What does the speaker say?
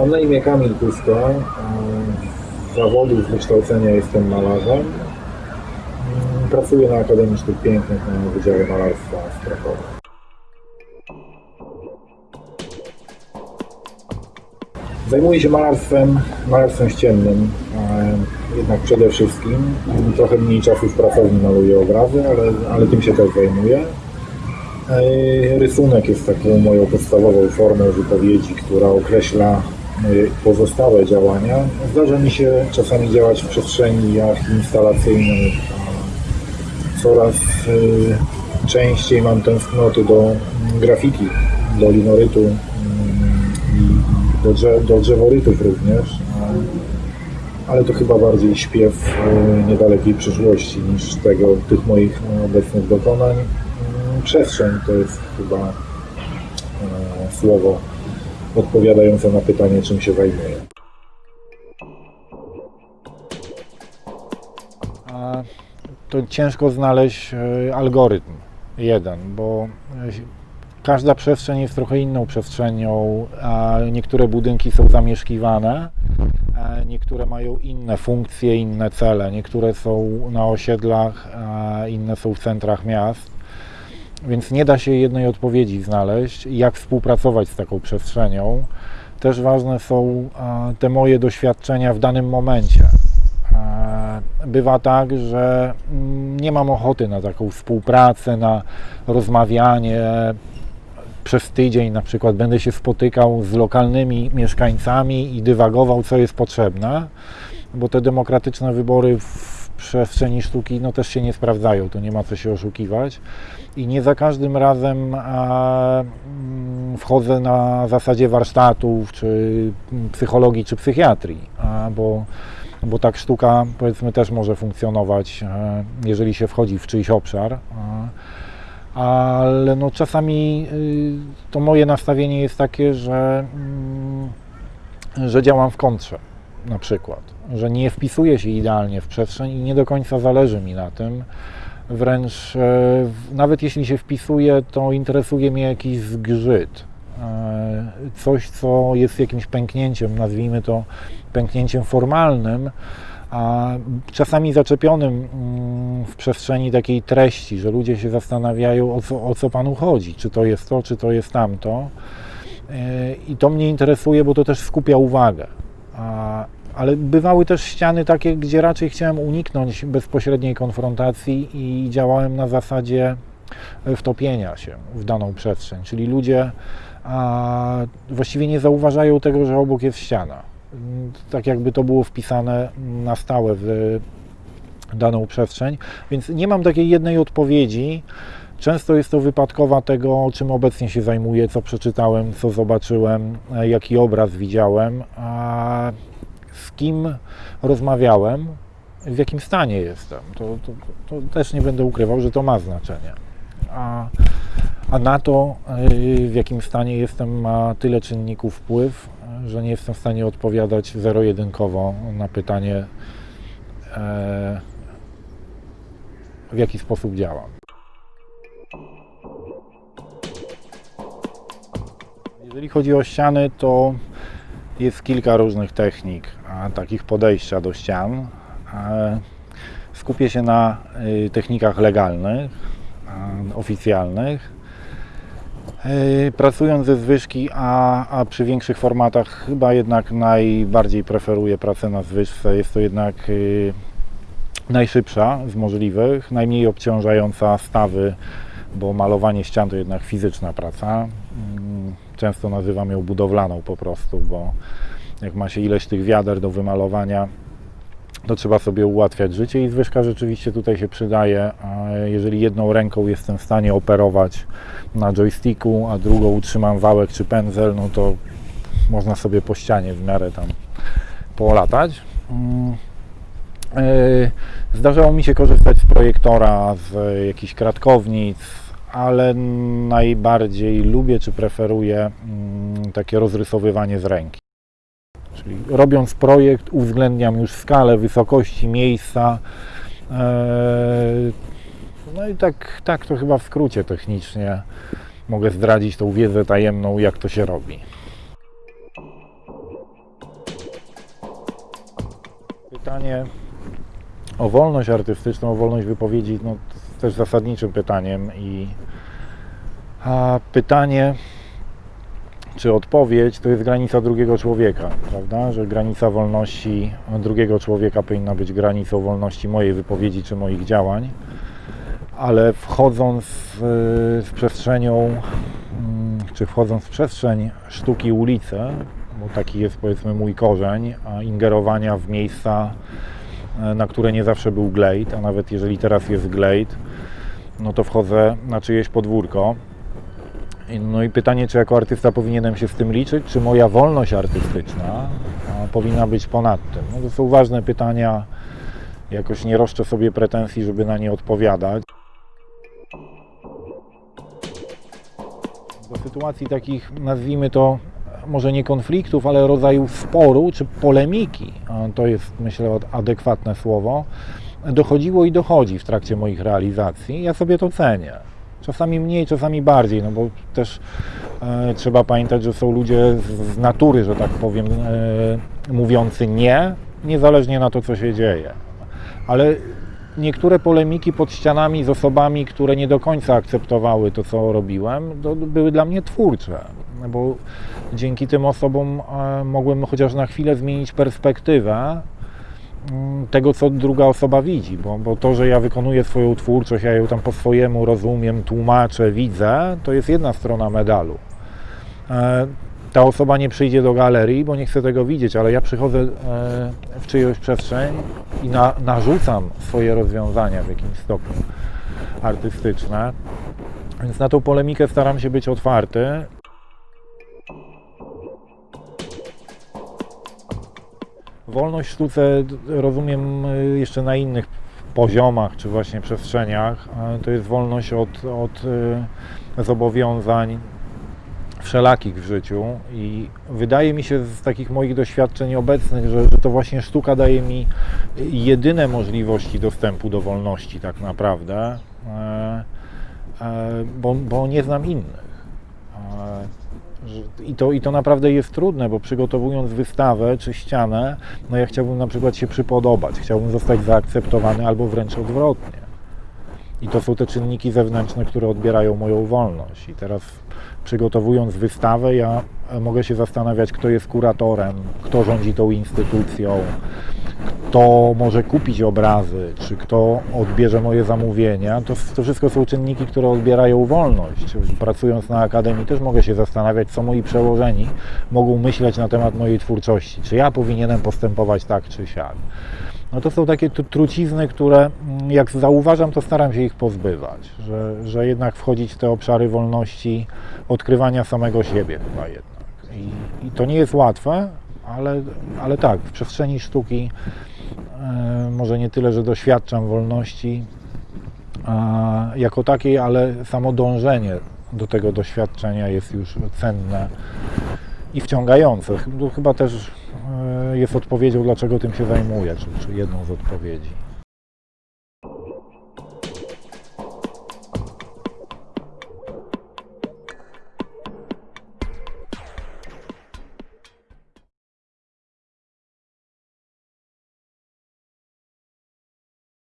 Mam na imię Kamil Kusko. e, Z zawodu, z wykształcenia jestem malarzem. Mm, Pracuję na Akademii Sztuk Pięknych na Wydziale Malarstwa w Krakowie. Zajmuję się malarstwem, malarstwem ściennym, e, jednak przede wszystkim. Trochę mniej czasu w pracowni maluję obrazy, ale, ale tym się też zajmuję. E, Rysunek jest taką moją podstawową formą wypowiedzi, która określa pozostałe działania. Zdarza mi się czasami działać w przestrzeniach instalacyjnych. a Coraz e, częściej mam tęsknoty do mm, grafiki, do linorytu mm, i do, drze- do drzeworytów również. Ale to chyba bardziej śpiew e, niedalekiej przyszłości niż tego, tych moich obecnych dokonań. Mm, Przestrzeń to jest chyba słowo odpowiadające na pytanie, czym się zajmuję. To ciężko znaleźć e, algorytm jeden, bo e, każda przestrzeń jest trochę inną przestrzenią, a niektóre budynki są zamieszkiwane, niektóre mają inne funkcje, inne cele, niektóre są na osiedlach, inne są w centrach miast. Więc nie da się jednej odpowiedzi znaleźć, jak współpracować z taką przestrzenią. Też ważne są a, te moje doświadczenia w danym momencie. E, Bywa tak, że mm, nie mam ochoty na taką współpracę, na rozmawianie. Przez tydzień na przykład będę się spotykał z lokalnymi mieszkańcami i dywagował, co jest potrzebne, bo te demokratyczne wybory w przestrzeni sztuki no, też się nie sprawdzają, to nie ma co się oszukiwać. I nie za każdym razem a, mm, wchodzę na zasadzie warsztatów, czy mm, psychologii, czy psychiatrii, a, bo bo tak sztuka powiedzmy też może funkcjonować, e, jeżeli się wchodzi w czyjś obszar. Ale no czasami y, to moje nastawienie jest takie, że, mm, że działam w kontrze na przykład, że nie wpisuję się idealnie w przestrzeń i nie do końca zależy mi na tym. Wręcz e, nawet jeśli się wpisuję, to interesuje mnie jakiś zgrzyt. E, Coś, co jest jakimś pęknięciem, nazwijmy to pęknięciem formalnym, a czasami zaczepionym mm, w przestrzeni takiej treści, że ludzie się zastanawiają, o co, o co Panu chodzi, czy to jest to, czy to jest tamto. E, I to mnie interesuje, bo to też skupia uwagę. Ale bywały też ściany takie, gdzie raczej chciałem uniknąć bezpośredniej konfrontacji i działałem na zasadzie wtopienia się w daną przestrzeń. Czyli ludzie a, właściwie nie zauważają tego, że obok jest ściana. Mm, Tak jakby to było wpisane na stałe w daną przestrzeń. Więc nie mam takiej jednej odpowiedzi. Często jest to wypadkowa tego, czym obecnie się zajmuję, co przeczytałem, co zobaczyłem, e, jaki obraz widziałem, z kim rozmawiałem, w jakim stanie jestem. To, to, to też nie będę ukrywał, że to ma znaczenie. A, a na to, y, w jakim stanie jestem, ma tyle czynników wpływ, że nie jestem w stanie odpowiadać zero-jedynkowo na pytanie, e, w jaki sposób działam. Jeżeli chodzi o ściany, to jest kilka różnych technik, a, takich podejścia do ścian. Skupię się na y, technikach legalnych, oficjalnych. E, Pracując ze zwyżki, a, a przy większych formatach chyba jednak najbardziej preferuję pracę na zwyżce. Jest to jednak y, najszybsza z możliwych, najmniej obciążająca stawy, bo malowanie ścian to jednak fizyczna praca. Mm, Często nazywam ją budowlaną po prostu, bo jak ma się ileś tych wiader do wymalowania, to trzeba sobie ułatwiać życie i zwyżka rzeczywiście tutaj się przydaje. Jeżeli jedną ręką jestem w stanie operować na joysticku, a drugą utrzymam wałek czy pędzel, no to można sobie po ścianie w miarę tam polatać. Yy, Zdarzało mi się korzystać z projektora, z jakichś kratkownic, ale najbardziej lubię czy preferuję mm, takie rozrysowywanie z ręki. Czyli robiąc projekt, uwzględniam już skalę, wysokości, miejsca. Eee, No i tak, tak to chyba w skrócie technicznie mogę zdradzić tą wiedzę tajemną, jak to się robi. Pytanie o wolność artystyczną, o wolność wypowiedzi, no, jest też zasadniczym pytaniem i pytanie, czy odpowiedź to jest granica drugiego człowieka, prawda? Że granica wolności drugiego człowieka powinna być granicą wolności mojej wypowiedzi czy moich działań, ale wchodząc w, w przestrzenią, mm, czy wchodząc w przestrzeń sztuki ulicy, bo taki jest powiedzmy mój korzeń, a ingerowania w miejsca, na które nie zawsze był glejt, a nawet jeżeli teraz jest glejt, no to wchodzę na czyjeś podwórko. No i pytanie, czy jako artysta powinienem się z tym liczyć, czy moja wolność artystyczna powinna być ponad tym? No to są ważne pytania, jakoś nie roszczę sobie pretensji, żeby na nie odpowiadać. Do sytuacji takich, nazwijmy to, może nie konfliktów, ale rodzaju sporu czy polemiki, to jest myślę adekwatne słowo, dochodziło i dochodzi w trakcie moich realizacji. Ja sobie to cenię. Czasami mniej, czasami bardziej, no bo też e, trzeba pamiętać, że są ludzie z, z natury, że tak powiem, e, mówiący nie, niezależnie na to, co się dzieje. Ale niektóre polemiki pod ścianami z osobami, które nie do końca akceptowały to, co robiłem, to były dla mnie twórcze, bo dzięki tym osobom e, mogłem chociaż na chwilę zmienić perspektywę mm, tego, co druga osoba widzi, bo, bo to, że ja wykonuję swoją twórczość, ja ją tam po swojemu rozumiem, tłumaczę, widzę, to jest jedna strona medalu. E, Ta osoba nie przyjdzie do galerii, bo nie chce tego widzieć, ale ja przychodzę e, w czyjąś przestrzeń i na, narzucam swoje rozwiązania w jakimś stopniu artystyczne. Więc na tą polemikę staram się być otwarty. Wolność w sztuce rozumiem y, jeszcze na innych poziomach, czy właśnie przestrzeniach. To jest wolność od, od y, zobowiązań wszelakich w życiu i wydaje mi się z takich moich doświadczeń obecnych, że, że to właśnie sztuka daje mi jedyne możliwości dostępu do wolności tak naprawdę, e, e, bo, bo nie znam innych. I to, I to naprawdę jest trudne, bo przygotowując wystawę czy ścianę, no ja chciałbym na przykład się przypodobać, chciałbym zostać zaakceptowany albo wręcz odwrotnie. I to są te czynniki zewnętrzne, które odbierają moją wolność. I teraz przygotowując wystawę, ja mogę się zastanawiać, kto jest kuratorem, kto rządzi tą instytucją, kto może kupić obrazy, czy kto odbierze moje zamówienia. To, to wszystko są czynniki, które odbierają wolność. Pracując na akademii też mogę się zastanawiać, co moi przełożeni mogą myśleć na temat mojej twórczości. Czy ja powinienem postępować tak, czy siak. No to są takie trucizny, które mm, jak zauważam, to staram się ich pozbywać, że, że jednak wchodzić w te obszary wolności odkrywania samego siebie chyba jednak. I, i to nie jest łatwe, ale, ale tak, w przestrzeni sztuki może nie tyle, że doświadczam wolności jako takiej, ale samo dążenie do tego doświadczenia jest już cenne i wciągające. To chyba też e, jest odpowiedzią, dlaczego tym się zajmuję, czy, czy jedną z odpowiedzi.